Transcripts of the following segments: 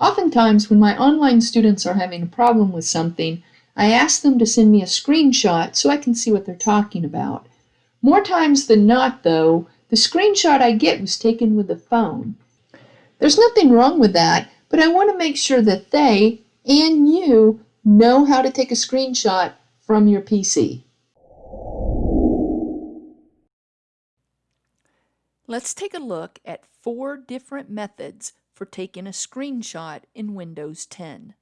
Oftentimes, when my online students are having a problem with something, I ask them to send me a screenshot so I can see what they're talking about. More times than not, though, the screenshot I get was taken with a phone. There's nothing wrong with that, but I want to make sure that they and you know how to take a screenshot from your PC. Let's take a look at four different methods for taking a screenshot in Windows 10.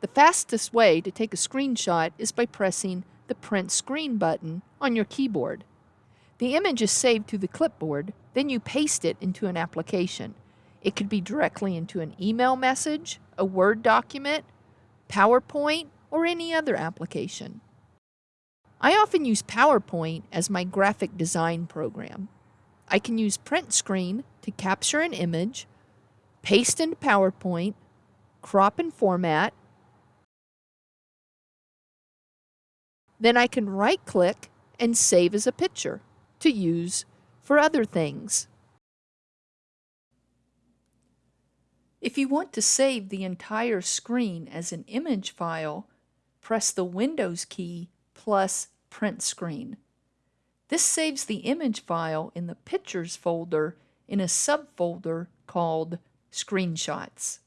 The fastest way to take a screenshot is by pressing the Print Screen button on your keyboard. The image is saved to the clipboard, then you paste it into an application. It could be directly into an email message, a Word document, PowerPoint, or any other application. I often use PowerPoint as my graphic design program. I can use print screen to capture an image, paste into PowerPoint, crop and format, then I can right click and save as a picture to use for other things. If you want to save the entire screen as an image file, press the Windows key plus Print Screen. This saves the image file in the Pictures folder in a subfolder called Screenshots.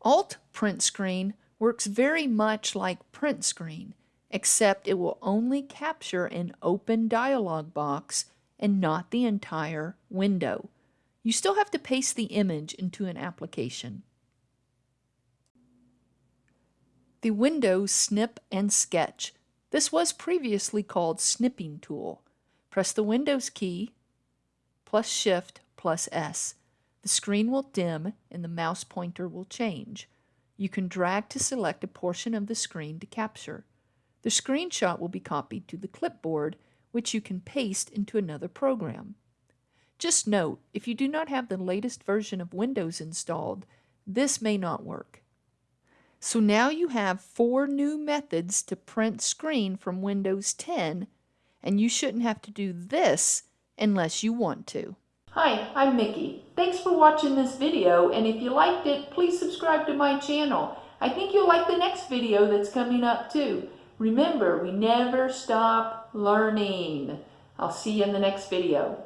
Alt Print Screen works very much like Print Screen, except it will only capture an open dialog box and not the entire window. You still have to paste the image into an application. The Windows Snip and Sketch. This was previously called Snipping Tool. Press the Windows key plus Shift plus S. The screen will dim and the mouse pointer will change. You can drag to select a portion of the screen to capture. The screenshot will be copied to the clipboard, which you can paste into another program. Just note, if you do not have the latest version of Windows installed, this may not work. So now you have four new methods to print screen from Windows 10, and you shouldn't have to do this unless you want to. Hi, I'm Mickey. Thanks for watching this video, and if you liked it, please subscribe to my channel. I think you'll like the next video that's coming up too. Remember, we never stop learning. I'll see you in the next video.